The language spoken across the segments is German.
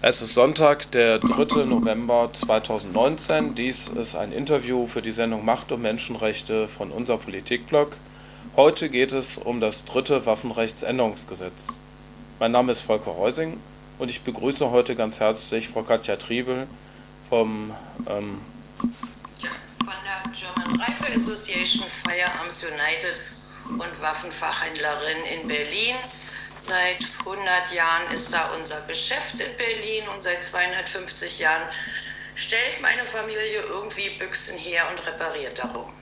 Es ist Sonntag, der 3. November 2019. Dies ist ein Interview für die Sendung Macht und Menschenrechte von unser Politikblog. Heute geht es um das dritte Waffenrechtsänderungsgesetz. Mein Name ist Volker Reusing und ich begrüße heute ganz herzlich Frau Katja Triebel vom ähm von der German Rifle Association Firearms United und Waffenfachhändlerin in Berlin. Seit 100 Jahren ist da unser Geschäft in Berlin und seit 250 Jahren stellt meine Familie irgendwie Büchsen her und repariert darum.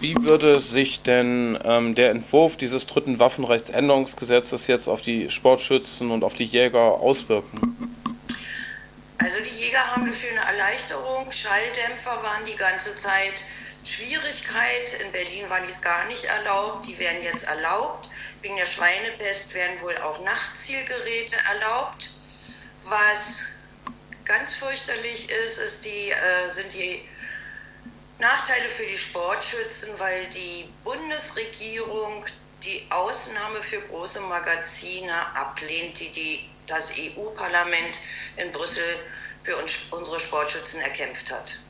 Wie würde sich denn ähm, der Entwurf dieses dritten Waffenrechtsänderungsgesetzes jetzt auf die Sportschützen und auf die Jäger auswirken? Also die Jäger haben eine Erleichterung. Schalldämpfer waren die ganze Zeit Schwierigkeit. In Berlin waren die gar nicht erlaubt, die werden jetzt erlaubt. Wegen der Schweinepest werden wohl auch Nachtzielgeräte erlaubt. Was ganz fürchterlich ist, ist die, äh, sind die Nachteile für die Sportschützen, weil die Bundesregierung die Ausnahme für große Magazine ablehnt, die, die das EU-Parlament in Brüssel für uns, unsere Sportschützen erkämpft hat.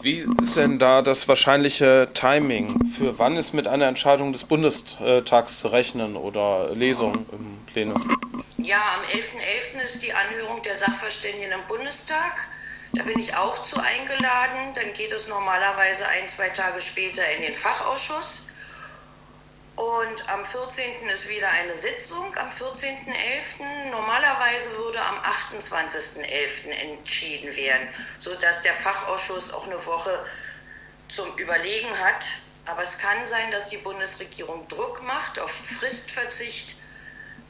Wie ist denn da das wahrscheinliche Timing? Für wann ist mit einer Entscheidung des Bundestags zu rechnen oder Lesung im Plenum? Ja, am 11.11. .11. ist die Anhörung der Sachverständigen im Bundestag. Da bin ich auch zu eingeladen. Dann geht es normalerweise ein, zwei Tage später in den Fachausschuss. Und am 14. ist wieder eine Sitzung, am 14.11. Normalerweise würde am 28.11. entschieden werden, sodass der Fachausschuss auch eine Woche zum Überlegen hat. Aber es kann sein, dass die Bundesregierung Druck macht, auf Fristverzicht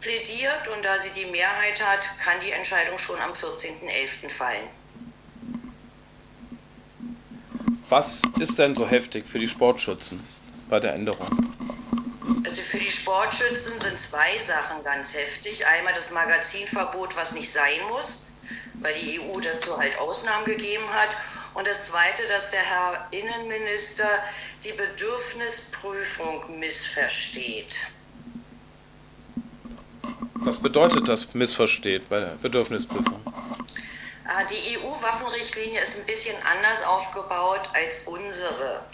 plädiert und da sie die Mehrheit hat, kann die Entscheidung schon am 14.11. fallen. Was ist denn so heftig für die Sportschützen bei der Änderung? Also für die Sportschützen sind zwei Sachen ganz heftig. Einmal das Magazinverbot, was nicht sein muss, weil die EU dazu halt Ausnahmen gegeben hat. Und das Zweite, dass der Herr Innenminister die Bedürfnisprüfung missversteht. Was bedeutet das missversteht bei der Bedürfnisprüfung? Ah, die EU-Waffenrichtlinie ist ein bisschen anders aufgebaut als unsere.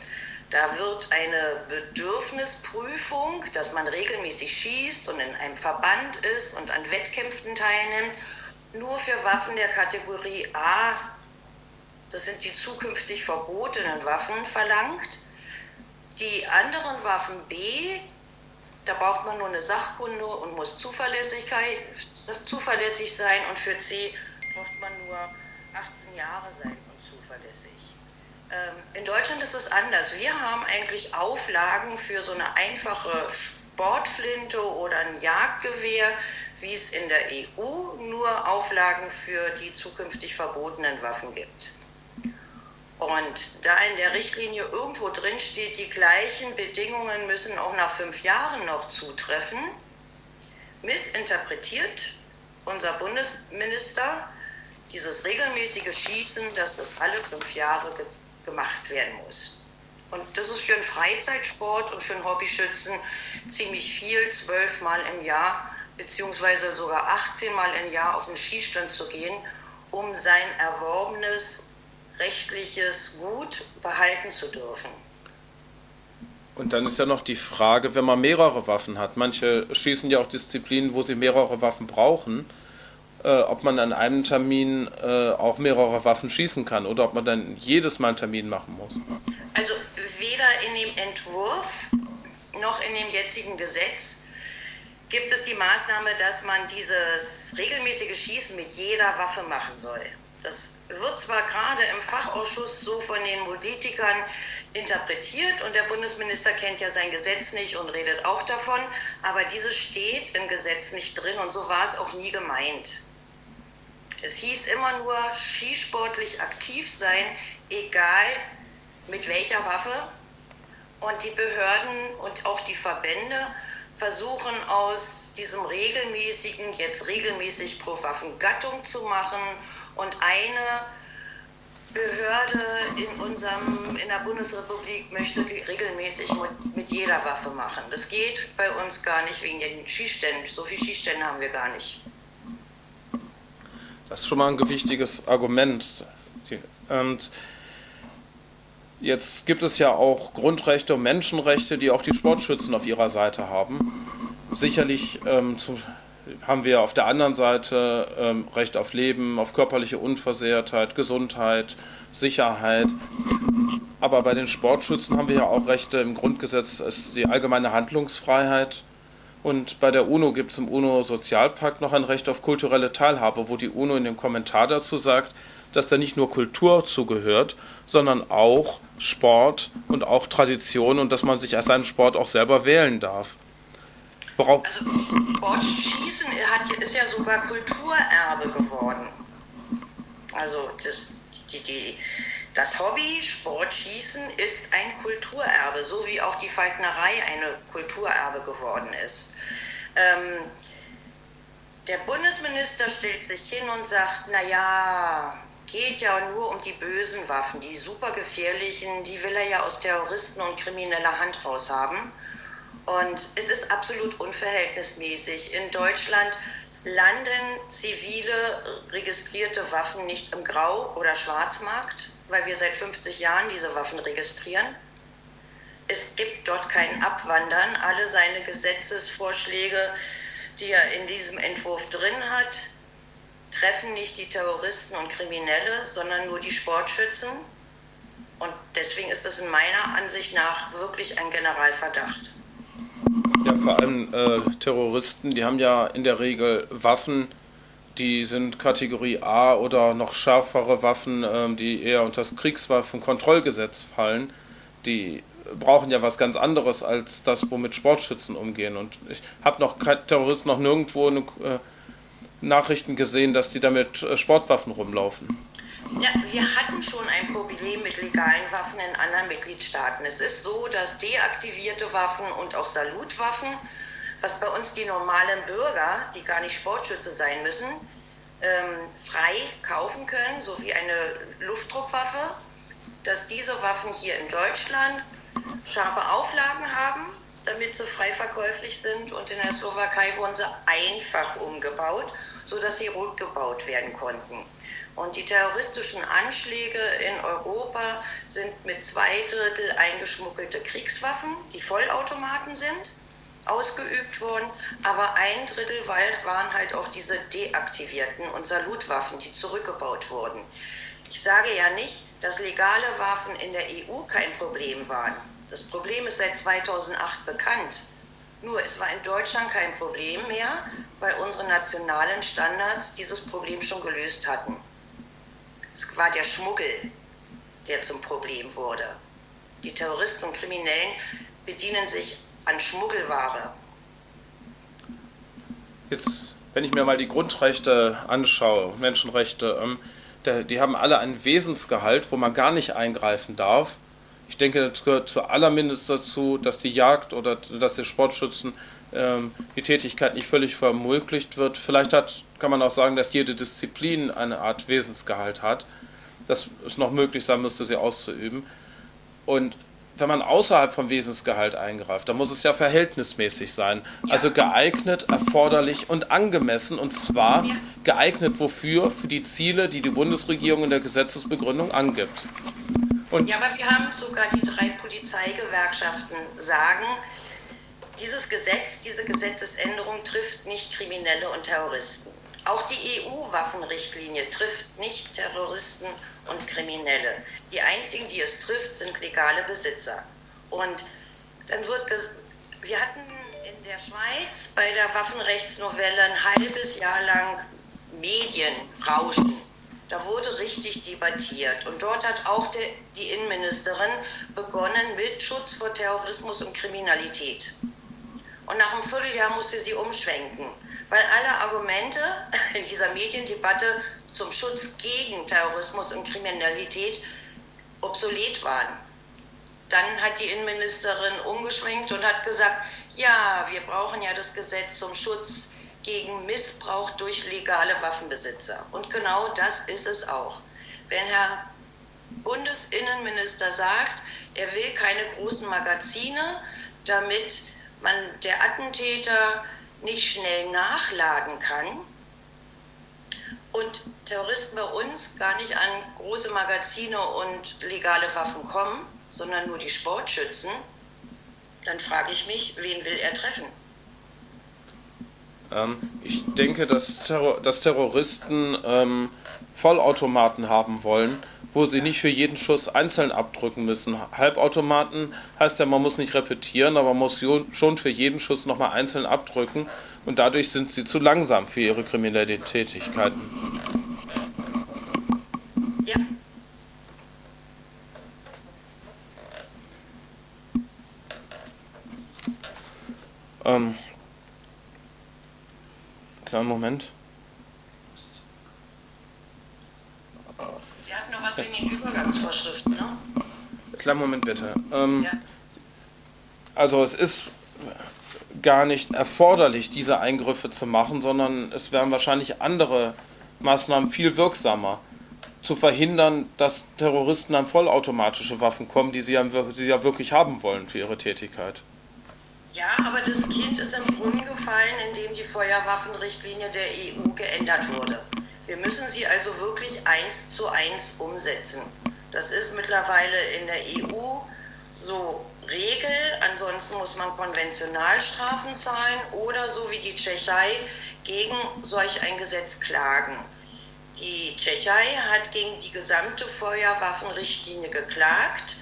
Da wird eine Bedürfnisprüfung, dass man regelmäßig schießt und in einem Verband ist und an Wettkämpfen teilnimmt, nur für Waffen der Kategorie A, das sind die zukünftig verbotenen Waffen, verlangt. Die anderen Waffen B, da braucht man nur eine Sachkunde und muss zuverlässig sein und für C braucht man nur 18 Jahre sein und zuverlässig. Ähm, in Deutschland ist es anders. Wir haben eigentlich Auflagen für so eine einfache Sportflinte oder ein Jagdgewehr, wie es in der EU nur Auflagen für die zukünftig verbotenen Waffen gibt. Und da in der Richtlinie irgendwo drin steht, die gleichen Bedingungen müssen auch nach fünf Jahren noch zutreffen, missinterpretiert unser Bundesminister dieses regelmäßige Schießen, dass das alle fünf Jahre gemacht werden muss. Und das ist für einen Freizeitsport und für einen Hobbyschützen ziemlich viel, zwölfmal im Jahr, beziehungsweise sogar 18 Mal im Jahr auf den Schießstand zu gehen, um sein erworbenes rechtliches Gut behalten zu dürfen. Und dann ist ja noch die Frage, wenn man mehrere Waffen hat. Manche schießen ja auch Disziplinen, wo sie mehrere Waffen brauchen äh, ob man an einem Termin äh, auch mehrere Waffen schießen kann oder ob man dann jedes Mal einen Termin machen muss. Also weder in dem Entwurf noch in dem jetzigen Gesetz gibt es die Maßnahme, dass man dieses regelmäßige Schießen mit jeder Waffe machen soll. Das wird zwar gerade im Fachausschuss so von den Politikern interpretiert und der Bundesminister kennt ja sein Gesetz nicht und redet auch davon, aber dieses steht im Gesetz nicht drin und so war es auch nie gemeint. Es hieß immer nur skisportlich aktiv sein, egal mit welcher Waffe. Und die Behörden und auch die Verbände versuchen aus diesem regelmäßigen, jetzt regelmäßig pro Waffengattung zu machen und eine Behörde in, unserem, in der Bundesrepublik möchte regelmäßig mit, jeder Waffe machen. Das geht bei uns gar nicht wegen den Schießständen. So viele Schießstände haben wir gar nicht. Das ist schon mal ein gewichtiges Argument. Und jetzt gibt es ja auch Grundrechte und Menschenrechte, die auch die Sportschützen auf ihrer Seite haben. Sicherlich ähm, zum, haben wir auf der anderen Seite ähm, Recht auf Leben, auf körperliche Unversehrtheit, Gesundheit, Sicherheit. Aber bei den Sportschützen haben wir ja auch Rechte im Grundgesetz, ist die allgemeine Handlungsfreiheit. Und bei der UNO gibt es im UNO-Sozialpakt noch ein Recht auf kulturelle Teilhabe, wo die UNO in dem Kommentar dazu sagt, dass da nicht nur Kultur zugehört, sondern auch Sport und auch Tradition und dass man sich als seinen Sport auch selber wählen darf. Worauf? Also Sportschießen ist ja sogar Kulturerbe geworden. Also das, die, die, das Hobby Sportschießen ist ein Kulturerbe, so wie auch die Falknerei eine Kulturerbe geworden ist. Ähm, der Bundesminister stellt sich hin und sagt, naja, geht ja nur um die bösen Waffen, die super gefährlichen, die will er ja aus Terroristen und krimineller Hand raushaben. Und es ist absolut unverhältnismäßig. In Deutschland landen zivile registrierte Waffen nicht im Grau- oder Schwarzmarkt, weil wir seit 50 Jahren diese Waffen registrieren. Es gibt dort kein Abwandern. Alle seine Gesetzesvorschläge, die er in diesem Entwurf drin hat, treffen nicht die Terroristen und Kriminelle, sondern nur die Sportschützen. Und deswegen ist das in meiner Ansicht nach wirklich ein Generalverdacht. Ja, vor allem äh, Terroristen, die haben ja in der Regel Waffen, die sind Kategorie A oder noch schärfere Waffen, ähm, die eher unter das Kriegswaffenkontrollgesetz fallen. Die brauchen ja was ganz anderes als das, womit Sportschützen umgehen. Und ich habe noch Terroristen noch nirgendwo eine, äh, Nachrichten gesehen, dass die damit äh, Sportwaffen rumlaufen. Ja, wir hatten schon ein Problem mit legalen Waffen in anderen Mitgliedstaaten. Es ist so, dass deaktivierte Waffen und auch Salutwaffen, was bei uns die normalen Bürger, die gar nicht Sportschütze sein müssen, ähm, frei kaufen können, so wie eine Luftdruckwaffe, dass diese Waffen hier in Deutschland scharfe Auflagen haben, damit sie frei verkäuflich sind und in der Slowakei wurden sie einfach umgebaut, sodass sie rückgebaut werden konnten. Und die terroristischen Anschläge in Europa sind mit zwei Drittel eingeschmuggelte Kriegswaffen, die Vollautomaten sind, ausgeübt worden. Aber ein Drittel waren halt auch diese deaktivierten und Salutwaffen, die zurückgebaut wurden. Ich sage ja nicht, dass legale Waffen in der EU kein Problem waren. Das Problem ist seit 2008 bekannt. Nur es war in Deutschland kein Problem mehr, weil unsere nationalen Standards dieses Problem schon gelöst hatten. Es war der Schmuggel, der zum Problem wurde. Die Terroristen und Kriminellen bedienen sich an Schmuggelware. Jetzt, wenn ich mir mal die Grundrechte anschaue, Menschenrechte, ähm, die haben alle einen Wesensgehalt, wo man gar nicht eingreifen darf. Ich denke, das gehört zu allermindest dazu, dass die Jagd oder dass die Sportschützen ähm, die Tätigkeit nicht völlig vermöglicht wird. Vielleicht hat, kann man auch sagen, dass jede Disziplin eine Art Wesensgehalt hat, dass es noch möglich sein müsste, sie auszuüben. Und wenn man außerhalb vom Wesensgehalt eingreift, dann muss es ja verhältnismäßig sein. Also geeignet, erforderlich und angemessen. Und zwar geeignet wofür? Für die Ziele, die die Bundesregierung in der Gesetzesbegründung angibt. Und ja, aber wir haben sogar die drei Polizeigewerkschaften sagen, dieses Gesetz, diese Gesetzesänderung trifft nicht Kriminelle und Terroristen. Auch die EU-Waffenrichtlinie trifft nicht Terroristen und Kriminelle. Die einzigen, die es trifft, sind legale Besitzer. Und dann wird, wir hatten in der Schweiz bei der Waffenrechtsnovelle ein halbes Jahr lang Medienrauschen. Da wurde richtig debattiert. Und dort hat auch der, die Innenministerin begonnen mit Schutz vor Terrorismus und Kriminalität. Und nach einem Vierteljahr musste sie umschwenken, weil alle Argumente in dieser Mediendebatte zum Schutz gegen Terrorismus und Kriminalität obsolet waren. Dann hat die Innenministerin umgeschwenkt und hat gesagt, ja, wir brauchen ja das Gesetz zum Schutz gegen Missbrauch durch legale Waffenbesitzer. Und genau das ist es auch. Wenn Herr Bundesinnenminister sagt, er will keine großen Magazine, damit man der Attentäter nicht schnell nachladen kann und Terroristen bei uns gar nicht an große Magazine und legale Waffen kommen, sondern nur die Sportschützen, dann frage ich mich, wen will er treffen? Ähm, ich denke, dass, Terror dass Terroristen ähm, Vollautomaten haben wollen, wo sie nicht für jeden Schuss einzeln abdrücken müssen. Halbautomaten heißt ja, man muss nicht repetieren, aber man muss schon für jeden Schuss nochmal einzeln abdrücken und dadurch sind sie zu langsam für ihre kriminellen Tätigkeiten. Ja. Ähm, kleinen Moment. Wir hatten noch was in den Übergangsvorschriften, ne? Kleinen Moment bitte. Ähm, ja. Also es ist gar nicht erforderlich, diese Eingriffe zu machen, sondern es wären wahrscheinlich andere Maßnahmen viel wirksamer. Zu verhindern, dass Terroristen an vollautomatische Waffen kommen, die sie ja, sie ja wirklich haben wollen für ihre Tätigkeit. Ja, aber das Kind ist im Brunnen gefallen, indem die Feuerwaffenrichtlinie der EU geändert wurde. Wir müssen sie also wirklich eins zu eins umsetzen. Das ist mittlerweile in der EU so Regel. Ansonsten muss man Konventionalstrafen zahlen oder so wie die Tschechei gegen solch ein Gesetz klagen. Die Tschechei hat gegen die gesamte Feuerwaffenrichtlinie geklagt.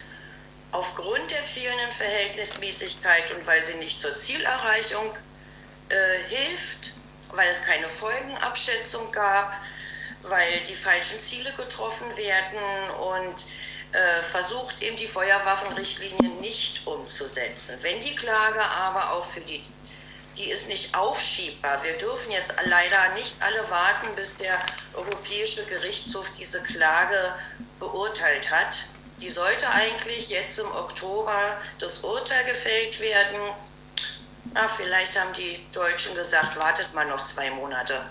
Aufgrund der fehlenden Verhältnismäßigkeit und weil sie nicht zur Zielerreichung äh, hilft, weil es keine Folgenabschätzung gab, weil die falschen Ziele getroffen werden und äh, versucht eben die Feuerwaffenrichtlinie nicht umzusetzen. Wenn die Klage aber auch für die, die ist nicht aufschiebbar. Wir dürfen jetzt leider nicht alle warten, bis der Europäische Gerichtshof diese Klage beurteilt hat. Die sollte eigentlich jetzt im Oktober das Urteil gefällt werden. Na, vielleicht haben die Deutschen gesagt, wartet mal noch zwei Monate.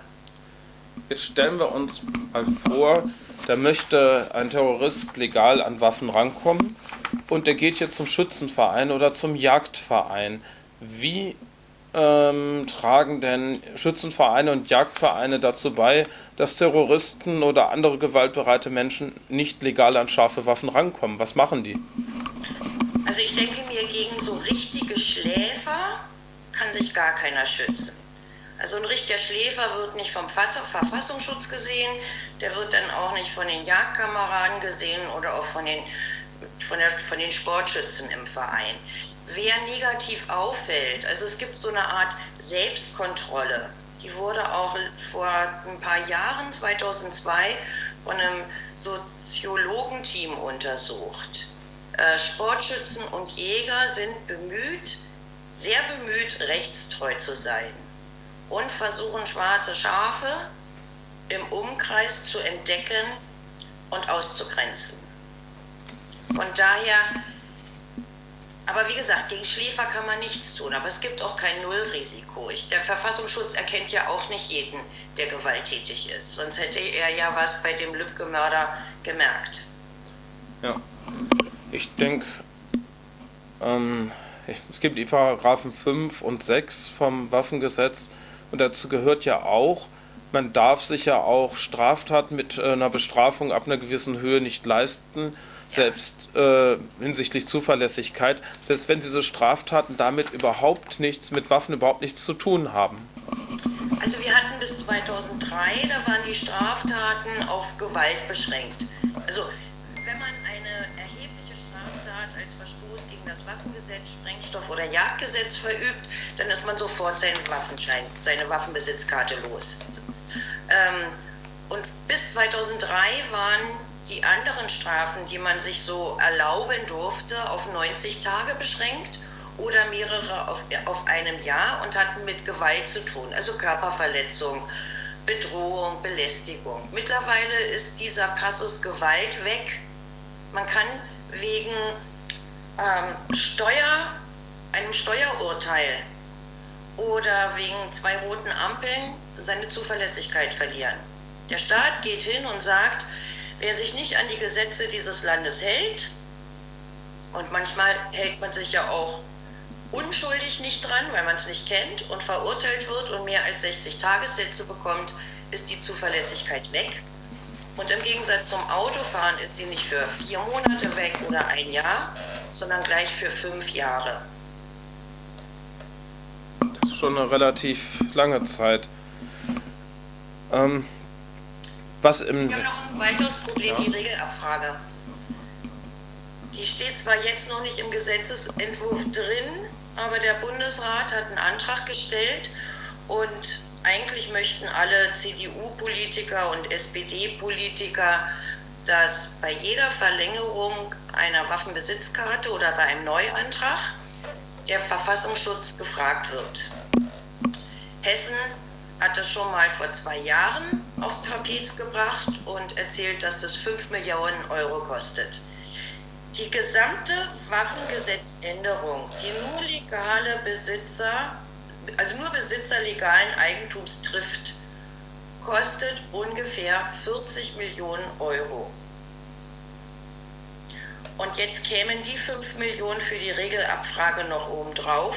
Jetzt stellen wir uns mal vor, da möchte ein Terrorist legal an Waffen rankommen und der geht jetzt zum Schützenverein oder zum Jagdverein. Wie ähm, tragen denn Schützenvereine und Jagdvereine dazu bei, dass Terroristen oder andere gewaltbereite Menschen nicht legal an scharfe Waffen rankommen? Was machen die? Also ich denke mir, gegen so richtige Schläfer kann sich gar keiner schützen. Also ein richtiger Schläfer wird nicht vom Verfassungsschutz gesehen, der wird dann auch nicht von den Jagdkameraden gesehen oder auch von den, von, der, von den Sportschützen im Verein. Wer negativ auffällt, also es gibt so eine Art Selbstkontrolle, die wurde auch vor ein paar Jahren, 2002, von einem Soziologenteam untersucht. Äh, Sportschützen und Jäger sind bemüht, sehr bemüht, rechtstreu zu sein und versuchen schwarze Schafe im Umkreis zu entdecken und auszugrenzen. Von daher, aber wie gesagt, gegen Schläfer kann man nichts tun, aber es gibt auch kein Nullrisiko. Ich, der Verfassungsschutz erkennt ja auch nicht jeden, der gewalttätig ist, sonst hätte er ja was bei dem Lübcke-Mörder gemerkt. Ja, ich denke, ähm, es gibt die Paragraphen 5 und 6 vom Waffengesetz, und dazu gehört ja auch, man darf sich ja auch Straftaten mit äh, einer Bestrafung ab einer gewissen Höhe nicht leisten, selbst äh, hinsichtlich Zuverlässigkeit, selbst wenn diese Straftaten damit überhaupt nichts, mit Waffen überhaupt nichts zu tun haben. Also wir hatten bis 2003, da waren die Straftaten auf Gewalt beschränkt. Also wenn man Verstoß gegen das Waffengesetz, Sprengstoff- oder Jagdgesetz verübt, dann ist man sofort seinen Waffenschein, seine Waffenbesitzkarte los. Ähm, und bis 2003 waren die anderen Strafen, die man sich so erlauben durfte, auf 90 Tage beschränkt oder mehrere auf, auf einem Jahr und hatten mit Gewalt zu tun, also Körperverletzung, Bedrohung, Belästigung. Mittlerweile ist dieser Passus Gewalt weg. Man kann wegen ähm, Steuer, einem Steuerurteil oder wegen zwei roten Ampeln seine Zuverlässigkeit verlieren. Der Staat geht hin und sagt, wer sich nicht an die Gesetze dieses Landes hält, und manchmal hält man sich ja auch unschuldig nicht dran, weil man es nicht kennt und verurteilt wird und mehr als 60 Tagessätze bekommt, ist die Zuverlässigkeit weg. Und im Gegensatz zum Autofahren ist sie nicht für vier Monate weg oder ein Jahr, sondern gleich für fünf Jahre. Das ist schon eine relativ lange Zeit. Ähm, was im Wir haben noch ein weiteres Problem, ja. die Regelabfrage. Die steht zwar jetzt noch nicht im Gesetzesentwurf drin, aber der Bundesrat hat einen Antrag gestellt und eigentlich möchten alle CDU-Politiker und SPD-Politiker, dass bei jeder Verlängerung einer Waffenbesitzkarte oder bei einem Neuantrag der Verfassungsschutz gefragt wird. Hessen hat das schon mal vor zwei Jahren aufs Trapez gebracht und erzählt, dass das 5 Millionen Euro kostet. Die gesamte Waffengesetzänderung, die nur legale Besitzer, also nur Besitzer legalen Eigentums trifft, kostet ungefähr 40 Millionen Euro. Und jetzt kämen die 5 Millionen für die Regelabfrage noch obendrauf.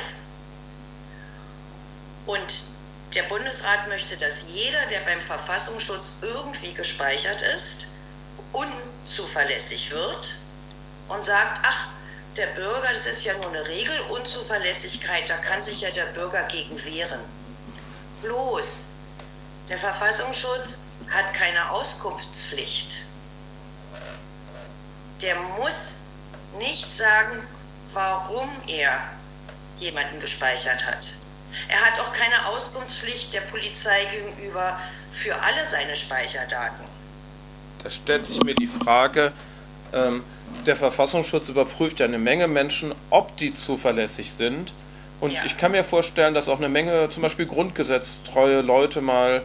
Und der Bundesrat möchte, dass jeder, der beim Verfassungsschutz irgendwie gespeichert ist, unzuverlässig wird und sagt, ach, der Bürger, das ist ja nur eine Regelunzuverlässigkeit, da kann sich ja der Bürger gegen wehren. Bloß, der Verfassungsschutz hat keine Auskunftspflicht. Der muss nicht sagen, warum er jemanden gespeichert hat. Er hat auch keine Auskunftspflicht der Polizei gegenüber für alle seine Speicherdaten. Da stellt sich mir die Frage, ähm, der Verfassungsschutz überprüft ja eine Menge Menschen, ob die zuverlässig sind. Und ja. ich kann mir vorstellen, dass auch eine Menge zum Beispiel grundgesetztreue Leute mal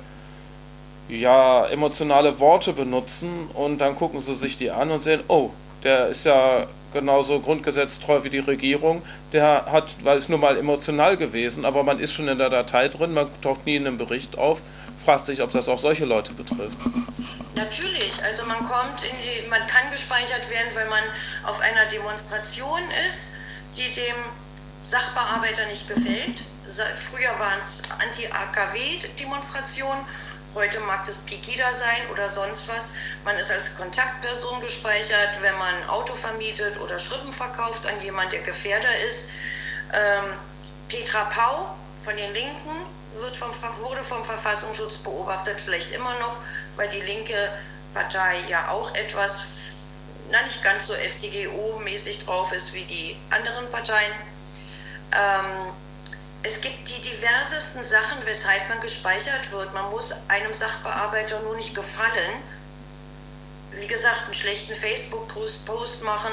ja emotionale Worte benutzen und dann gucken sie sich die an und sehen, oh, der ist ja genauso grundgesetztreu wie die Regierung. Der hat, weil es nur mal emotional gewesen, aber man ist schon in der Datei drin, man taucht nie in einem Bericht auf, fragt sich, ob das auch solche Leute betrifft. Natürlich, also man kommt in die, man kann gespeichert werden, weil man auf einer Demonstration ist, die dem Sachbearbeiter nicht gefällt. Früher waren es Anti-AKW-Demonstrationen, heute mag das Pegida sein oder sonst was. Man ist als Kontaktperson gespeichert, wenn man ein Auto vermietet oder Schrippen verkauft an jemanden, der Gefährder ist. Ähm, Petra Pau von den Linken wird vom, wurde vom Verfassungsschutz beobachtet, vielleicht immer noch, weil die linke Partei ja auch etwas, na nicht ganz so FDGO-mäßig drauf ist wie die anderen Parteien. Ähm, es gibt die diversesten Sachen, weshalb man gespeichert wird. Man muss einem Sachbearbeiter nur nicht gefallen. Wie gesagt, einen schlechten Facebook-Post machen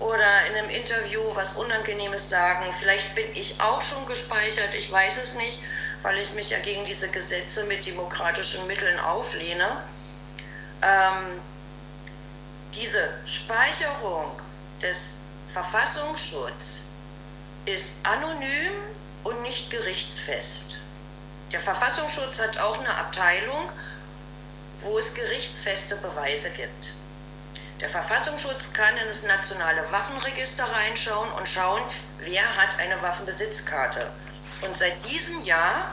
oder in einem Interview was Unangenehmes sagen. Vielleicht bin ich auch schon gespeichert, ich weiß es nicht weil ich mich ja gegen diese Gesetze mit demokratischen Mitteln auflehne. Ähm, diese Speicherung des Verfassungsschutzes ist anonym und nicht gerichtsfest. Der Verfassungsschutz hat auch eine Abteilung, wo es gerichtsfeste Beweise gibt. Der Verfassungsschutz kann in das nationale Waffenregister reinschauen und schauen, wer hat eine Waffenbesitzkarte. Und seit diesem Jahr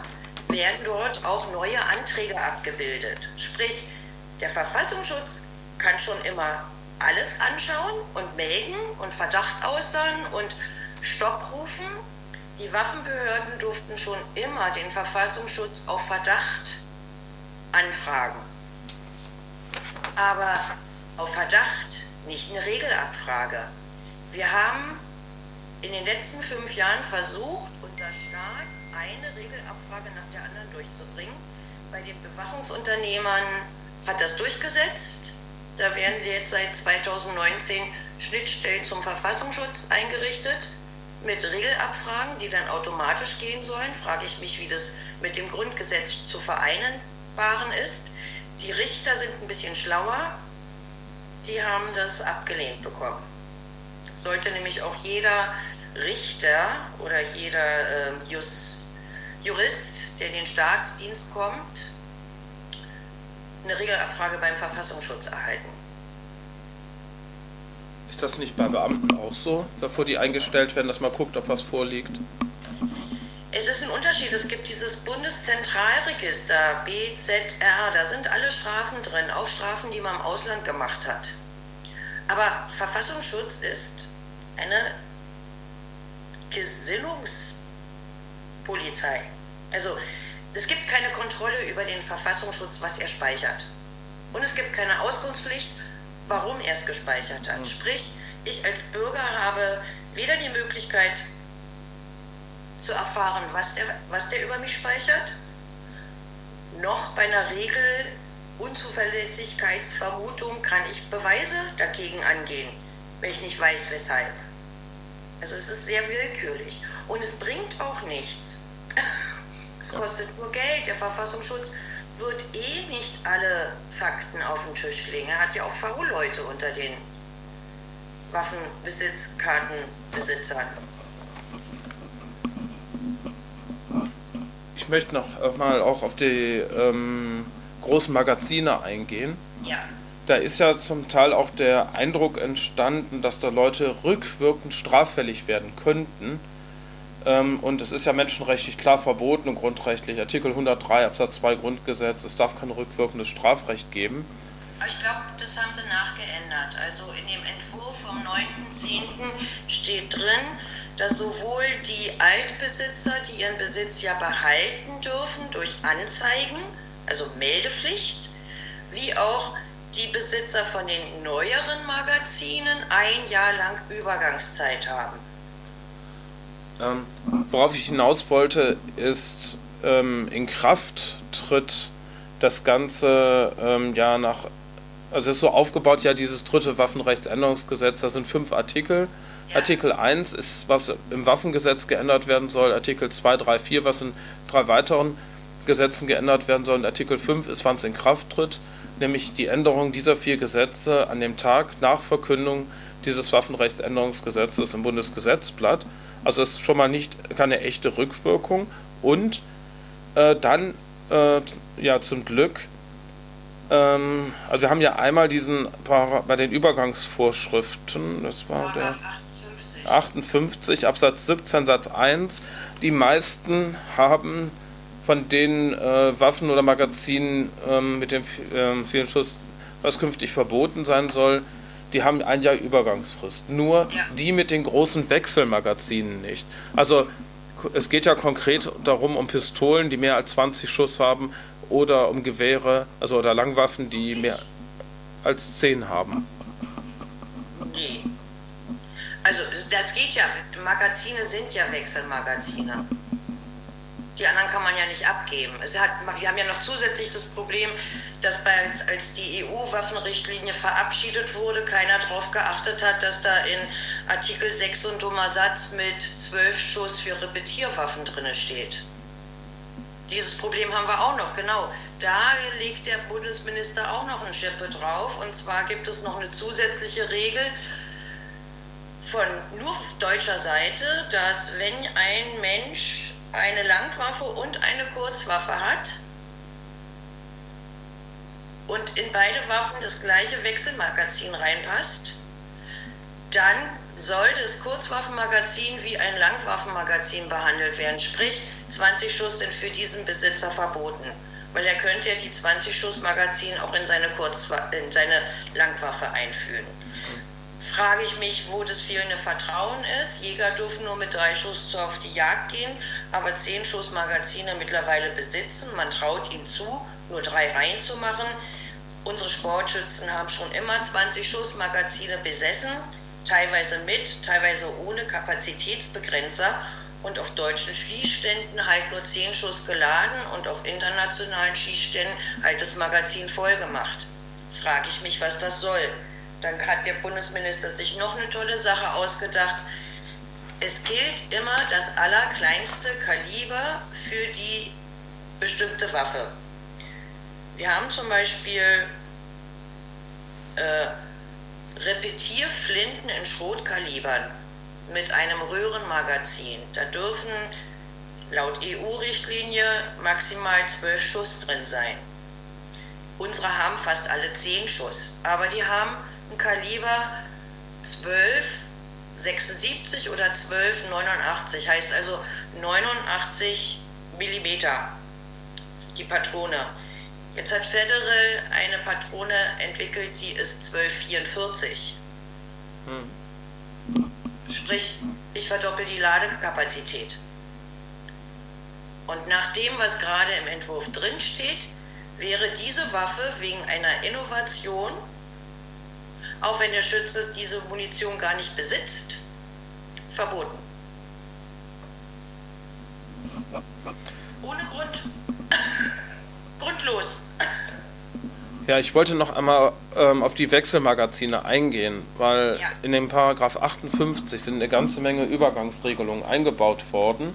werden dort auch neue Anträge abgebildet. Sprich, der Verfassungsschutz kann schon immer alles anschauen und melden und Verdacht äußern und Stopp rufen. Die Waffenbehörden durften schon immer den Verfassungsschutz auf Verdacht anfragen. Aber auf Verdacht, nicht eine Regelabfrage. Wir haben in den letzten fünf Jahren versucht, unser Staat eine Regelabfrage nach der anderen durchzubringen. Bei den Bewachungsunternehmern hat das durchgesetzt. Da werden jetzt seit 2019 Schnittstellen zum Verfassungsschutz eingerichtet mit Regelabfragen, die dann automatisch gehen sollen. Frage ich mich, wie das mit dem Grundgesetz zu vereinbaren ist. Die Richter sind ein bisschen schlauer. Die haben das abgelehnt bekommen. Sollte nämlich auch jeder Richter oder jeder äh, Just, Jurist, der in den Staatsdienst kommt, eine Regelabfrage beim Verfassungsschutz erhalten. Ist das nicht bei Beamten auch so, bevor die eingestellt werden, dass man guckt, ob was vorliegt? Es ist ein Unterschied. Es gibt dieses Bundeszentralregister, BZR, da sind alle Strafen drin, auch Strafen, die man im Ausland gemacht hat. Aber Verfassungsschutz ist eine Gesinnungspolizei. Also es gibt keine Kontrolle über den Verfassungsschutz, was er speichert. Und es gibt keine Auskunftspflicht, warum er es gespeichert hat. Hm. Sprich, ich als Bürger habe weder die Möglichkeit zu erfahren, was der, was der über mich speichert, noch bei einer Regel Unzuverlässigkeitsvermutung kann ich Beweise dagegen angehen, wenn ich nicht weiß, weshalb. Also es ist sehr willkürlich und es bringt auch nichts. Es kostet nur Geld. Der Verfassungsschutz wird eh nicht alle Fakten auf den Tisch legen. Er hat ja auch V-Leute unter den Waffenbesitzkartenbesitzern. Ich möchte noch mal auch auf die ähm, großen Magazine eingehen. Ja. Da ist ja zum Teil auch der Eindruck entstanden, dass da Leute rückwirkend straffällig werden könnten. Ähm, und es ist ja menschenrechtlich klar verboten und grundrechtlich. Artikel 103 Absatz 2 Grundgesetz, es darf kein rückwirkendes Strafrecht geben. Ich glaube, das haben sie nachgeändert. Also in dem Entwurf vom 9.10. steht drin, dass sowohl die Altbesitzer, die ihren Besitz ja behalten dürfen durch Anzeigen, also Meldepflicht, wie auch die Besitzer von den neueren Magazinen ein Jahr lang Übergangszeit haben. Ähm, worauf ich hinaus wollte, ist, ähm, in Kraft tritt das Ganze ähm, ja nach, also es ist so aufgebaut, ja, dieses dritte Waffenrechtsänderungsgesetz, da sind fünf Artikel. Ja. Artikel 1 ist, was im Waffengesetz geändert werden soll, Artikel 2, 3, 4, was in drei weiteren Gesetzen geändert werden soll. Und Artikel 5 ist, wann es in Kraft tritt, nämlich die Änderung dieser vier Gesetze an dem Tag nach Verkündung dieses Waffenrechtsänderungsgesetzes im Bundesgesetzblatt. Also es ist schon mal nicht keine echte Rückwirkung. Und äh, dann, äh, ja, zum Glück, ähm, also wir haben ja einmal diesen bei den Übergangsvorschriften, das war der 58 Absatz 17 Satz 1, die meisten haben von den äh, Waffen oder Magazinen ähm, mit dem äh, vielen Schuss, was künftig verboten sein soll, die haben ein Jahr Übergangsfrist. Nur ja. die mit den großen Wechselmagazinen nicht. Also es geht ja konkret darum, um Pistolen, die mehr als 20 Schuss haben, oder um Gewehre, also oder Langwaffen, die mehr als 10 haben. Nee. Also das geht ja, Magazine sind ja Wechselmagazine. Die anderen kann man ja nicht abgeben. Es hat, wir haben ja noch zusätzlich das Problem, dass bei, als die EU-Waffenrichtlinie verabschiedet wurde, keiner darauf geachtet hat, dass da in Artikel 6 und dummer Satz mit 12 Schuss für Repetierwaffen drin steht. Dieses Problem haben wir auch noch, genau. Da legt der Bundesminister auch noch ein Schippe drauf. Und zwar gibt es noch eine zusätzliche Regel von nur deutscher Seite, dass wenn ein Mensch eine Langwaffe und eine Kurzwaffe hat. Und in beide Waffen das gleiche Wechselmagazin reinpasst, dann soll das Kurzwaffenmagazin wie ein Langwaffenmagazin behandelt werden. Sprich, 20 Schuss sind für diesen Besitzer verboten, weil er könnte ja die 20 Schuss Magazin auch in seine, Kurzwa in seine Langwaffe einführen frage ich mich, wo das fehlende Vertrauen ist. Jäger dürfen nur mit drei Schuss auf die Jagd gehen, aber zehn Schuss Magazine mittlerweile besitzen. Man traut ihnen zu, nur drei reinzumachen. Unsere Sportschützen haben schon immer 20 Schuss Magazine besessen, teilweise mit, teilweise ohne Kapazitätsbegrenzer und auf deutschen Schießständen halt nur 10 Schuss geladen und auf internationalen Schießständen halt das Magazin voll gemacht. Frage ich mich, was das soll. Dann hat der Bundesminister sich noch eine tolle Sache ausgedacht. Es gilt immer das allerkleinste Kaliber für die bestimmte Waffe. Wir haben zum Beispiel äh, Repetierflinten in Schrotkalibern mit einem Röhrenmagazin. Da dürfen laut EU-Richtlinie maximal zwölf Schuss drin sein. Unsere haben fast alle zehn Schuss, aber die haben Kaliber 1276 oder 1289, heißt also 89 Millimeter die Patrone. Jetzt hat Federal eine Patrone entwickelt, die ist 1244. Hm. Sprich, ich verdoppel die Ladekapazität. Und nach dem, was gerade im Entwurf drin steht, wäre diese Waffe wegen einer Innovation, auch wenn der Schütze diese Munition gar nicht besitzt, verboten. Ohne Grund. Grundlos. Ja, ich wollte noch einmal ähm, auf die Wechselmagazine eingehen, weil ja. in dem Paragraph 58 sind eine ganze Menge Übergangsregelungen eingebaut worden.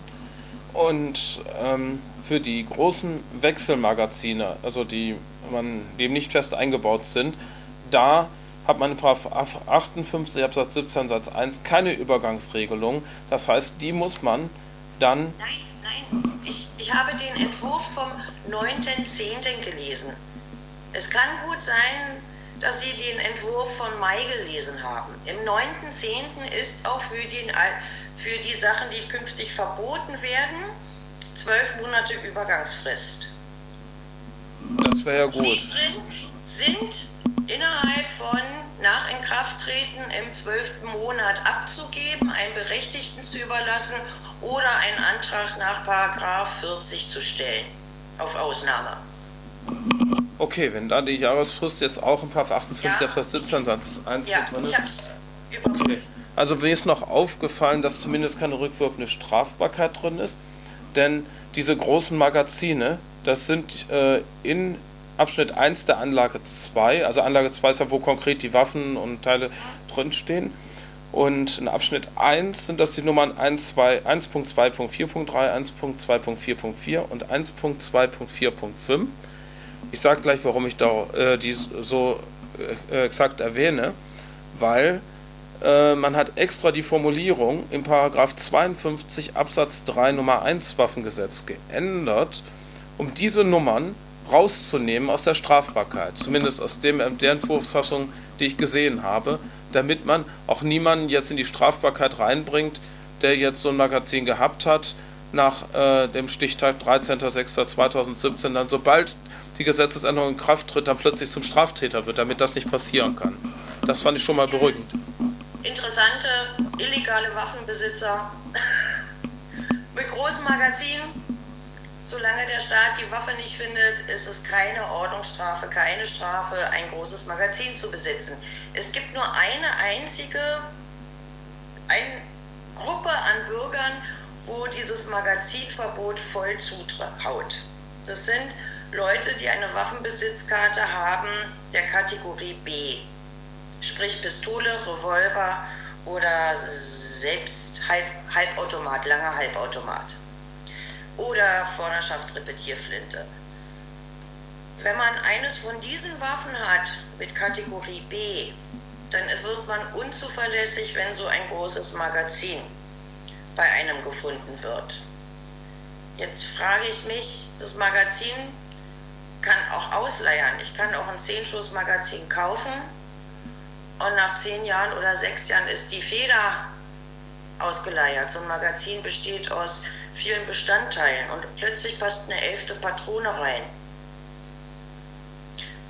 Und ähm, für die großen Wechselmagazine, also die, man, die nicht fest eingebaut sind, da hat man in 58 Absatz 17 Satz 1 keine Übergangsregelung. Das heißt, die muss man dann. Nein, nein, ich, ich habe den Entwurf vom 9.10. gelesen. Es kann gut sein, dass Sie den Entwurf von Mai gelesen haben. Im 9.10. ist auch für, den, für die Sachen, die künftig verboten werden, zwölf Monate Übergangsfrist. Das wäre ja gut. Sie drin sind innerhalb von nach Inkrafttreten im zwölften Monat abzugeben, einen Berechtigten zu überlassen oder einen Antrag nach Paragraph 40 zu stellen auf Ausnahme. Okay, wenn da die Jahresfrist jetzt auch im Paragraph 58 ja. Absatz 17 Satz 1 ja, drin ist. Okay. Also mir ist noch aufgefallen, dass zumindest keine rückwirkende Strafbarkeit drin ist, denn diese großen Magazine, das sind äh, in Abschnitt 1 der Anlage 2, also Anlage 2 ist ja, wo konkret die Waffen und Teile drinstehen. Und in Abschnitt 1 sind das die Nummern 1.2.4.3, 1.2.4.4 und 1.2.4.5. Ich sage gleich, warum ich da äh, die so äh, exakt erwähne, weil äh, man hat extra die Formulierung im Paragraph 52 Absatz 3 Nummer 1 Waffengesetz geändert, um diese Nummern rauszunehmen aus der Strafbarkeit, zumindest aus dem, der Entwurfsfassung, die ich gesehen habe, damit man auch niemanden jetzt in die Strafbarkeit reinbringt, der jetzt so ein Magazin gehabt hat, nach äh, dem Stichtag 13.06.2017, dann sobald die Gesetzesänderung in Kraft tritt, dann plötzlich zum Straftäter wird, damit das nicht passieren kann. Das fand ich schon mal beruhigend. Interessante, illegale Waffenbesitzer mit großen Magazinen. Solange der Staat die Waffe nicht findet, ist es keine Ordnungsstrafe, keine Strafe, ein großes Magazin zu besitzen. Es gibt nur eine einzige eine Gruppe an Bürgern, wo dieses Magazinverbot voll zutraut. Das sind Leute, die eine Waffenbesitzkarte haben der Kategorie B, sprich Pistole, Revolver oder selbst Halb, Halbautomat, langer Halbautomat oder Vorderschaft Repetierflinte. Wenn man eines von diesen Waffen hat mit Kategorie B, dann wird man unzuverlässig, wenn so ein großes Magazin bei einem gefunden wird. Jetzt frage ich mich, das Magazin kann auch ausleiern. Ich kann auch ein 10-Schuss-Magazin kaufen und nach 10 Jahren oder 6 Jahren ist die Feder ausgeleiert. So ein Magazin besteht aus vielen Bestandteilen und plötzlich passt eine elfte Patrone rein.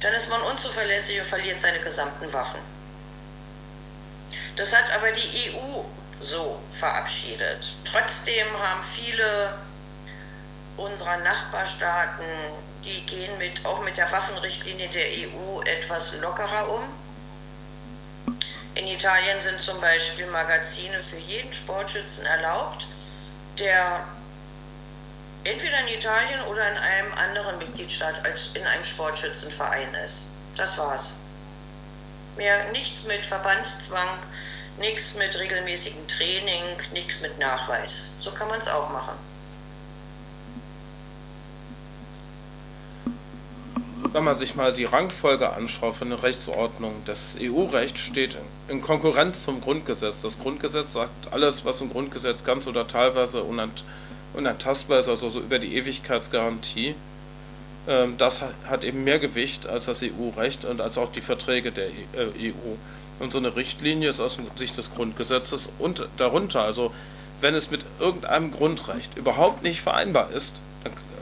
Dann ist man unzuverlässig und verliert seine gesamten Waffen. Das hat aber die EU so verabschiedet. Trotzdem haben viele unserer Nachbarstaaten die gehen mit, auch mit der Waffenrichtlinie der EU etwas lockerer um. In Italien sind zum Beispiel Magazine für jeden Sportschützen erlaubt, der entweder in Italien oder in einem anderen Mitgliedstaat als in einem Sportschützenverein ist. Das war's. Mehr nichts mit Verbandszwang, nichts mit regelmäßigem Training, nichts mit Nachweis. So kann man es auch machen. Wenn man sich mal die Rangfolge anschaut von der Rechtsordnung, das EU-Recht steht in Konkurrenz zum Grundgesetz. Das Grundgesetz sagt alles, was im Grundgesetz ganz oder teilweise unant unantastbar ist, also so über die Ewigkeitsgarantie. Ähm, das hat eben mehr Gewicht als das EU-Recht und als auch die Verträge der EU. Und so eine Richtlinie ist aus Sicht des Grundgesetzes und darunter. Also wenn es mit irgendeinem Grundrecht überhaupt nicht vereinbar ist,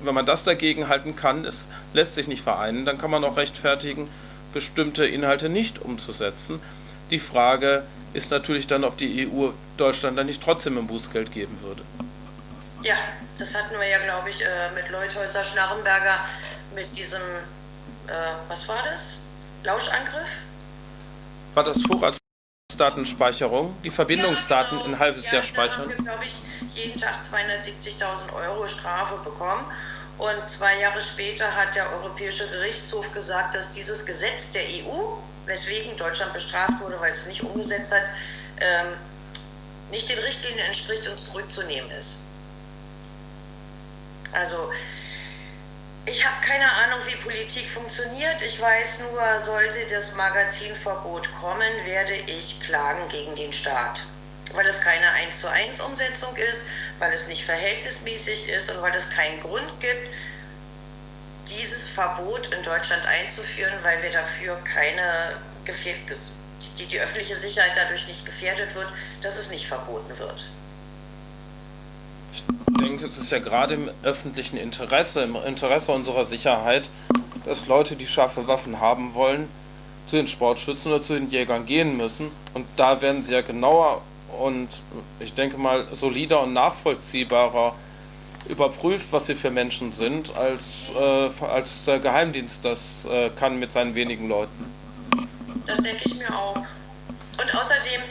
wenn man das dagegen halten kann, es lässt sich nicht vereinen, dann kann man auch rechtfertigen, bestimmte Inhalte nicht umzusetzen. Die Frage ist natürlich dann, ob die EU Deutschland dann nicht trotzdem ein Bußgeld geben würde. Ja, das hatten wir ja, glaube ich, äh, mit Leuthäuser Schnarrenberger mit diesem, äh, was war das? Lauschangriff? War das Vorratsdatenspeicherung? Die Verbindungsdaten ja, genau. ein halbes ja, Jahr speichern? Da haben wir, glaube ich, jeden Tag 270.000 Euro Strafe bekommen. Und zwei Jahre später hat der Europäische Gerichtshof gesagt, dass dieses Gesetz der EU, weswegen Deutschland bestraft wurde, weil es nicht umgesetzt hat, ähm, nicht den Richtlinien entspricht und zurückzunehmen ist. Also ich habe keine Ahnung, wie Politik funktioniert. Ich weiß nur, sollte das Magazinverbot kommen, werde ich klagen gegen den Staat. Weil es keine 1 zu 1 Umsetzung ist, weil es nicht verhältnismäßig ist und weil es keinen Grund gibt, dieses Verbot in Deutschland einzuführen, weil wir dafür keine die, die öffentliche Sicherheit dadurch nicht gefährdet wird, dass es nicht verboten wird denke, es ist ja gerade im öffentlichen Interesse, im Interesse unserer Sicherheit, dass Leute, die scharfe Waffen haben wollen, zu den Sportschützen oder zu den Jägern gehen müssen. Und da werden sie ja genauer und ich denke mal solider und nachvollziehbarer überprüft, was sie für Menschen sind, als, äh, als der Geheimdienst das äh, kann mit seinen wenigen Leuten. Das denke ich mir auch. Und außerdem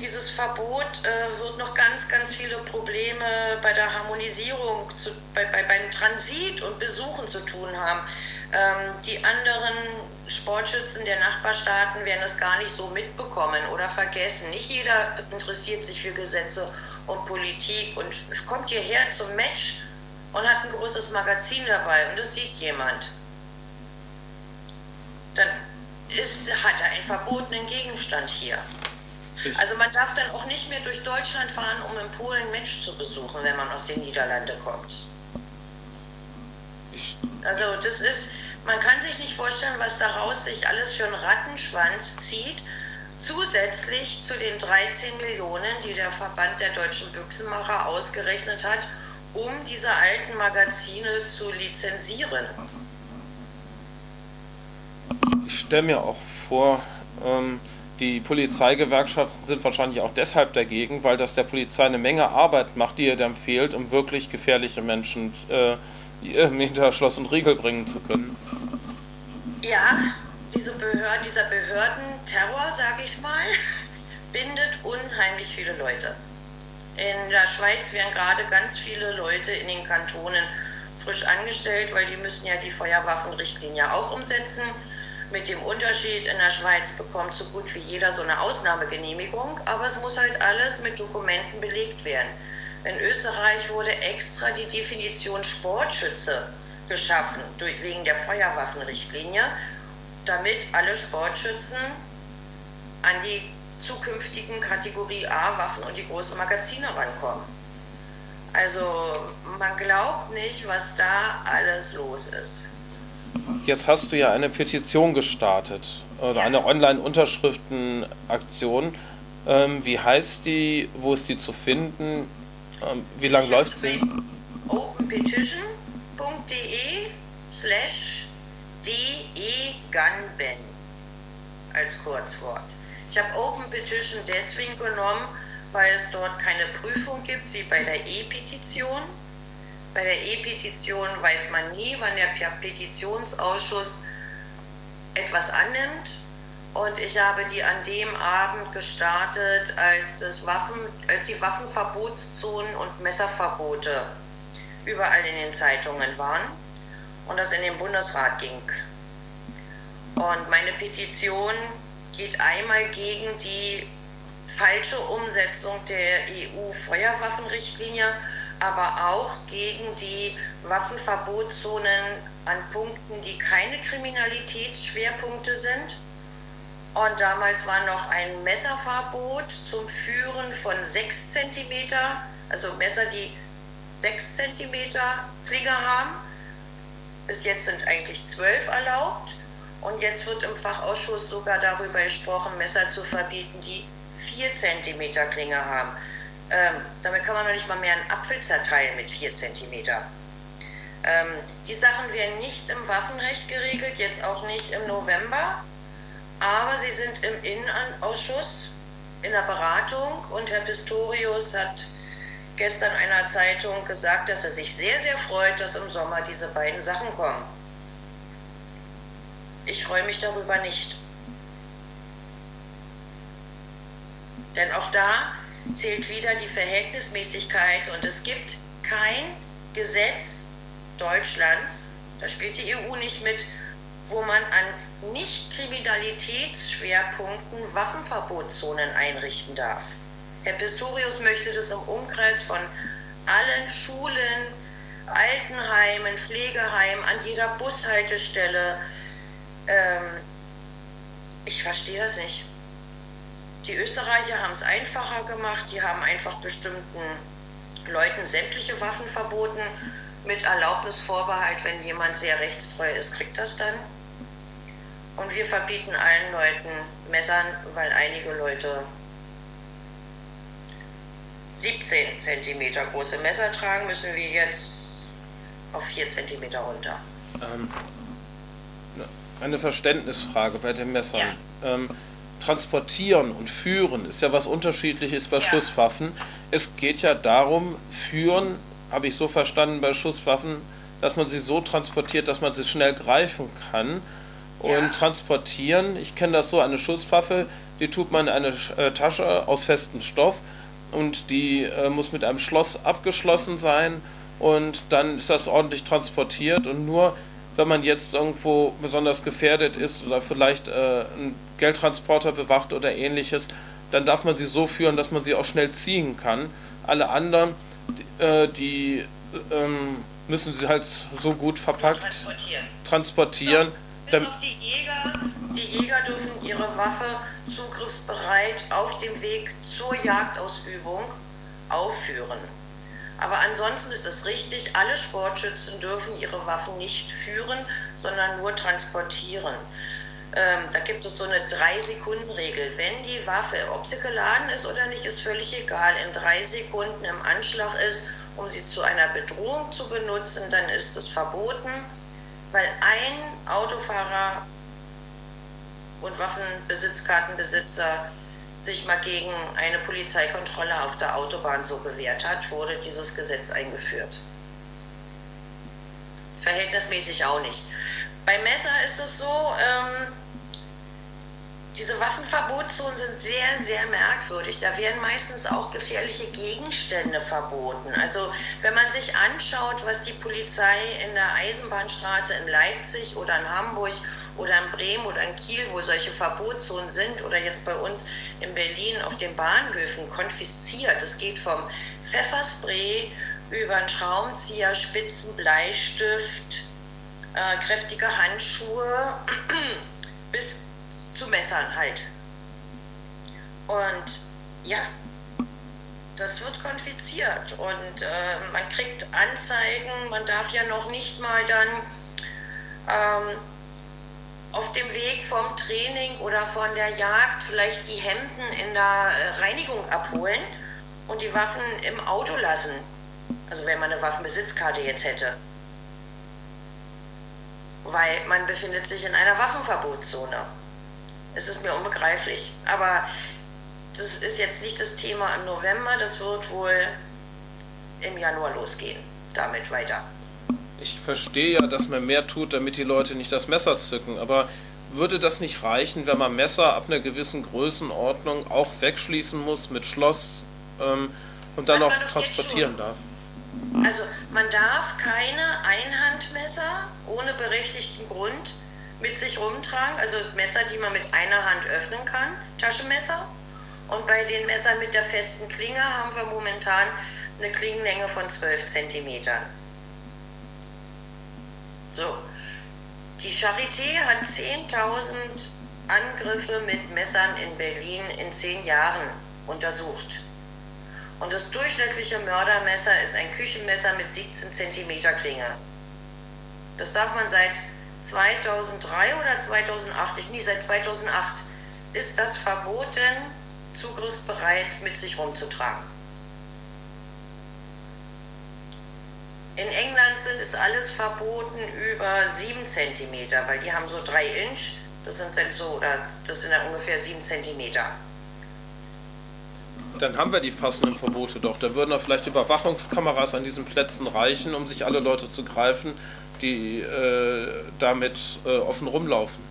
dieses Verbot äh, wird noch ganz, ganz viele Probleme bei der Harmonisierung, zu, bei, bei, beim Transit und Besuchen zu tun haben. Ähm, die anderen Sportschützen der Nachbarstaaten werden es gar nicht so mitbekommen oder vergessen. Nicht jeder interessiert sich für Gesetze und Politik und kommt hierher zum Match und hat ein großes Magazin dabei und das sieht jemand. Dann ist, hat er einen verbotenen Gegenstand hier. Also man darf dann auch nicht mehr durch Deutschland fahren, um in Polen Match zu besuchen, wenn man aus den Niederlanden kommt. Also das ist, man kann sich nicht vorstellen, was daraus sich alles für einen Rattenschwanz zieht, zusätzlich zu den 13 Millionen, die der Verband der deutschen Büchsenmacher ausgerechnet hat, um diese alten Magazine zu lizenzieren. Ich stelle mir auch vor, ähm, die Polizeigewerkschaften sind wahrscheinlich auch deshalb dagegen, weil das der Polizei eine Menge Arbeit macht, die ihr dann fehlt, um wirklich gefährliche Menschen äh, hinter Schloss und Riegel bringen zu können. Ja, diese Behörden, dieser Behördenterror, sage ich mal, bindet unheimlich viele Leute. In der Schweiz werden gerade ganz viele Leute in den Kantonen frisch angestellt, weil die müssen ja die Feuerwaffenrichtlinie auch umsetzen. Mit dem Unterschied, in der Schweiz bekommt so gut wie jeder so eine Ausnahmegenehmigung, aber es muss halt alles mit Dokumenten belegt werden. In Österreich wurde extra die Definition Sportschütze geschaffen, durch, wegen der Feuerwaffenrichtlinie, damit alle Sportschützen an die zukünftigen Kategorie A Waffen und die großen Magazine rankommen. Also man glaubt nicht, was da alles los ist. Jetzt hast du ja eine Petition gestartet oder eine Online-Unterschriftenaktion. Ähm, wie heißt die? Wo ist die zu finden? Ähm, wie lange läuft sie? openpetition.de slash degunben als Kurzwort. Ich habe Open Petition deswegen genommen, weil es dort keine Prüfung gibt wie bei der E-Petition bei der E-Petition weiß man nie, wann der Petitionsausschuss etwas annimmt. Und ich habe die an dem Abend gestartet, als, das Waffen, als die Waffenverbotszonen und Messerverbote überall in den Zeitungen waren und das in den Bundesrat ging. Und meine Petition geht einmal gegen die falsche Umsetzung der EU-Feuerwaffenrichtlinie aber auch gegen die Waffenverbotszonen an Punkten, die keine Kriminalitätsschwerpunkte sind. Und damals war noch ein Messerverbot zum Führen von 6 cm, also Messer, die 6 cm Klinge haben. Bis jetzt sind eigentlich 12 erlaubt. Und jetzt wird im Fachausschuss sogar darüber gesprochen, Messer zu verbieten, die 4 cm Klinge haben. Ähm, damit kann man noch nicht mal mehr einen Apfel zerteilen mit 4 cm. Ähm, die Sachen werden nicht im Waffenrecht geregelt, jetzt auch nicht im November, aber sie sind im Innenausschuss in der Beratung und Herr Pistorius hat gestern einer Zeitung gesagt, dass er sich sehr, sehr freut, dass im Sommer diese beiden Sachen kommen. Ich freue mich darüber nicht. Denn auch da zählt wieder die Verhältnismäßigkeit und es gibt kein Gesetz Deutschlands, da spielt die EU nicht mit, wo man an Nicht-Kriminalitätsschwerpunkten Waffenverbotszonen einrichten darf. Herr Pistorius möchte das im Umkreis von allen Schulen, Altenheimen, Pflegeheimen, an jeder Bushaltestelle. Ähm, ich verstehe das nicht. Die Österreicher haben es einfacher gemacht, die haben einfach bestimmten Leuten sämtliche Waffen verboten, mit Erlaubnisvorbehalt, wenn jemand sehr rechtstreu ist, kriegt das dann. Und wir verbieten allen Leuten Messern, weil einige Leute 17 cm große Messer tragen, müssen wir jetzt auf 4 cm runter. Ähm, ne, eine Verständnisfrage bei den Messern. Ja. Ähm, transportieren und führen ist ja was unterschiedliches bei ja. Schusswaffen. Es geht ja darum, führen, habe ich so verstanden bei Schusswaffen, dass man sie so transportiert, dass man sie schnell greifen kann. Und ja. transportieren, ich kenne das so, eine Schusswaffe, die tut man in eine äh, Tasche aus festem Stoff und die äh, muss mit einem Schloss abgeschlossen sein und dann ist das ordentlich transportiert und nur wenn man jetzt irgendwo besonders gefährdet ist oder vielleicht äh, einen Geldtransporter bewacht oder ähnliches, dann darf man sie so führen, dass man sie auch schnell ziehen kann. Alle anderen, äh, die ähm, müssen sie halt so gut verpackt transportieren. transportieren. Bis auf die Jäger, die Jäger dürfen ihre Waffe zugriffsbereit auf dem Weg zur Jagdausübung aufführen. Aber ansonsten ist es richtig, alle Sportschützen dürfen ihre Waffen nicht führen, sondern nur transportieren. Ähm, da gibt es so eine Drei-Sekunden-Regel. Wenn die Waffe, ob sie geladen ist oder nicht, ist völlig egal, in drei Sekunden im Anschlag ist, um sie zu einer Bedrohung zu benutzen, dann ist es verboten, weil ein Autofahrer und Waffenbesitzkartenbesitzer sich mal gegen eine Polizeikontrolle auf der Autobahn so gewehrt hat, wurde dieses Gesetz eingeführt. Verhältnismäßig auch nicht. Bei Messer ist es so, ähm, diese Waffenverbotszonen sind sehr, sehr merkwürdig. Da werden meistens auch gefährliche Gegenstände verboten. Also wenn man sich anschaut, was die Polizei in der Eisenbahnstraße in Leipzig oder in Hamburg oder in Bremen oder in Kiel, wo solche Verbotszonen sind, oder jetzt bei uns in Berlin auf den Bahnhöfen konfisziert. Es geht vom Pfefferspray über einen Schraubenzieher, Spitzen, Bleistift, äh, kräftige Handschuhe bis zu Messern halt. Und ja, das wird konfiziert und äh, man kriegt Anzeigen, man darf ja noch nicht mal dann ähm, auf dem Weg vom Training oder von der Jagd vielleicht die Hemden in der äh, Reinigung abholen und die Waffen im Auto lassen. Also wenn man eine Waffenbesitzkarte jetzt hätte. Weil man befindet sich in einer Waffenverbotszone. Es ist mir unbegreiflich. Aber das ist jetzt nicht das Thema im November, das wird wohl im Januar losgehen. Damit weiter ich verstehe ja, dass man mehr tut, damit die Leute nicht das Messer zücken, aber würde das nicht reichen, wenn man Messer ab einer gewissen Größenordnung auch wegschließen muss mit Schloss ähm, und dann auch transportieren darf? Also man darf keine Einhandmesser ohne berechtigten Grund mit sich rumtragen, also Messer, die man mit einer Hand öffnen kann, Taschenmesser. Und bei den Messern mit der festen Klinge haben wir momentan eine Klingenlänge von 12 Zentimetern. So, die Charité hat 10.000 Angriffe mit Messern in Berlin in zehn Jahren untersucht. Und das durchschnittliche Mördermesser ist ein Küchenmesser mit 17 cm Klinge. Das darf man seit 2003 oder 2008, ich nie seit 2008, ist das verboten, zugriffsbereit mit sich rumzutragen. In England sind es alles verboten über 7 cm, weil die haben so 3 Inch, das sind dann so, oder das sind dann ungefähr 7 cm. Dann haben wir die passenden Verbote doch. Da würden auch vielleicht Überwachungskameras an diesen Plätzen reichen, um sich alle Leute zu greifen, die äh, damit äh, offen rumlaufen.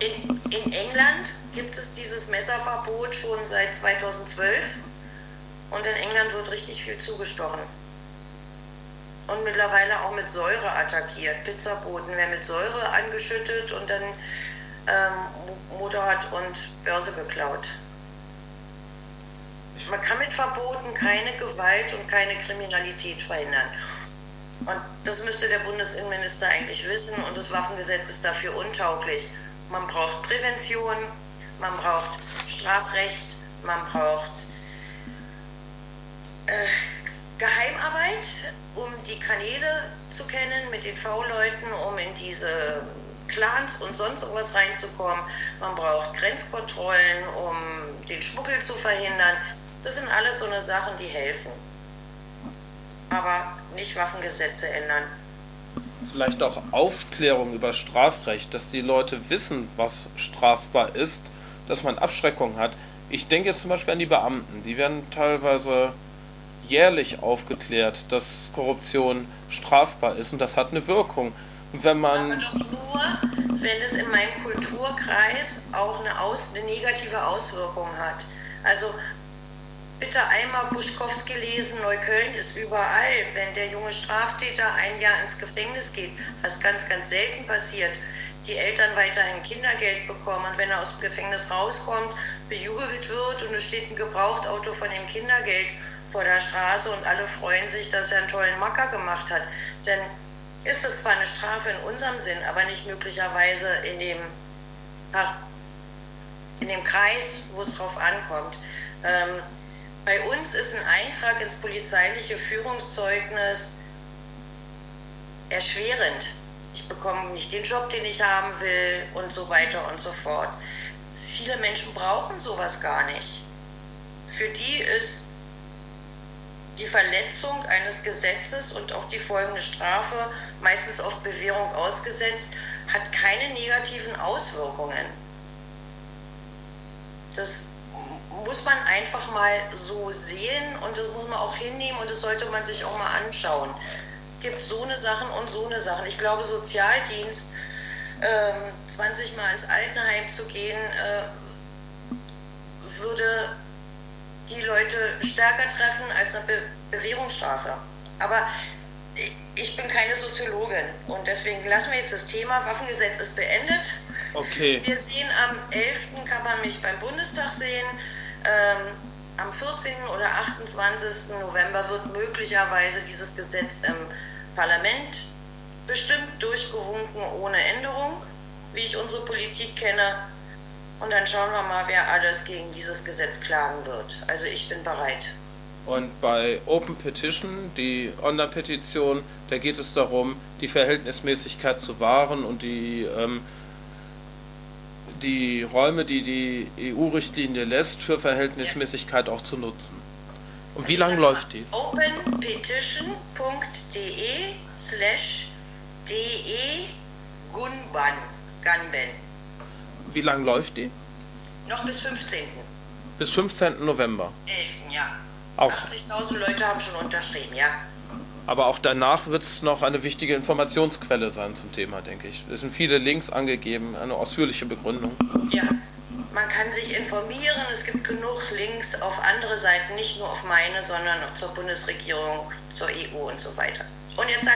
In, in England gibt es dieses Messerverbot schon seit 2012 und in England wird richtig viel zugestochen. Und mittlerweile auch mit Säure attackiert. Pizzaboten werden mit Säure angeschüttet und dann ähm, Motorrad und Börse geklaut. Man kann mit Verboten keine Gewalt und keine Kriminalität verhindern. Und das müsste der Bundesinnenminister eigentlich wissen und das Waffengesetz ist dafür untauglich. Man braucht Prävention, man braucht Strafrecht, man braucht äh, Geheimarbeit, um die Kanäle zu kennen mit den V-Leuten, um in diese Clans und sonst irgendwas reinzukommen. Man braucht Grenzkontrollen, um den Schmuggel zu verhindern. Das sind alles so eine Sachen, die helfen. Aber nicht Waffengesetze ändern. Vielleicht auch Aufklärung über Strafrecht, dass die Leute wissen, was strafbar ist, dass man Abschreckung hat. Ich denke jetzt zum Beispiel an die Beamten. Die werden teilweise jährlich aufgeklärt, dass Korruption strafbar ist und das hat eine Wirkung. Wenn man Aber doch nur, wenn es in meinem Kulturkreis auch eine, Aus, eine negative Auswirkung hat. Also bitte einmal Buschkowski lesen, Neukölln ist überall. Wenn der junge Straftäter ein Jahr ins Gefängnis geht, was ganz, ganz selten passiert, die Eltern weiterhin Kindergeld bekommen und wenn er aus dem Gefängnis rauskommt, bejubelt wird und es steht ein Gebrauchtauto von dem Kindergeld vor der Straße und alle freuen sich, dass er einen tollen Macker gemacht hat, dann ist das zwar eine Strafe in unserem Sinn, aber nicht möglicherweise in dem, in dem Kreis, wo es drauf ankommt. Ähm, bei uns ist ein Eintrag ins polizeiliche Führungszeugnis erschwerend. Ich bekomme nicht den Job, den ich haben will und so weiter und so fort. Viele Menschen brauchen sowas gar nicht. Für die ist die Verletzung eines Gesetzes und auch die folgende Strafe, meistens auf Bewährung ausgesetzt, hat keine negativen Auswirkungen. Das muss man einfach mal so sehen und das muss man auch hinnehmen und das sollte man sich auch mal anschauen. Es gibt so eine Sachen und so eine Sachen. Ich glaube, Sozialdienst, äh, 20 Mal ins Altenheim zu gehen, äh, würde die Leute stärker treffen als eine Be Bewährungsstrafe. Aber ich bin keine Soziologin und deswegen lassen wir jetzt das Thema Waffengesetz ist beendet. Okay. Wir sehen am 11. kann man mich beim Bundestag sehen. Ähm, am 14. oder 28. November wird möglicherweise dieses Gesetz im Parlament bestimmt durchgewunken ohne Änderung, wie ich unsere Politik kenne. Und dann schauen wir mal, wer alles gegen dieses Gesetz klagen wird. Also ich bin bereit. Und bei Open Petition, die Online-Petition, da geht es darum, die Verhältnismäßigkeit zu wahren und die ähm, die Räume, die die EU-Richtlinie lässt, für Verhältnismäßigkeit auch zu nutzen. Und wie lange läuft die? openpetition.de slash de Gunban. Wie lange läuft die? Noch bis 15. Bis 15. November. 11. ja. Auch. 80.000 Leute haben schon unterschrieben, ja. Aber auch danach wird es noch eine wichtige Informationsquelle sein zum Thema, denke ich. Es sind viele Links angegeben, eine ausführliche Begründung. Ja, man kann sich informieren. Es gibt genug Links auf andere Seiten, nicht nur auf meine, sondern auch zur Bundesregierung, zur EU und so weiter. Und jetzt